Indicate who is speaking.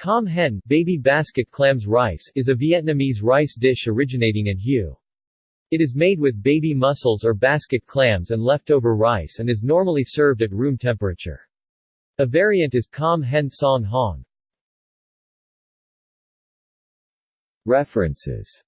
Speaker 1: Com hen baby basket clams rice is a Vietnamese rice dish originating in Hue. It is made with baby mussels or basket clams and leftover rice and is normally served at room temperature. A variant is Com hen song hong. References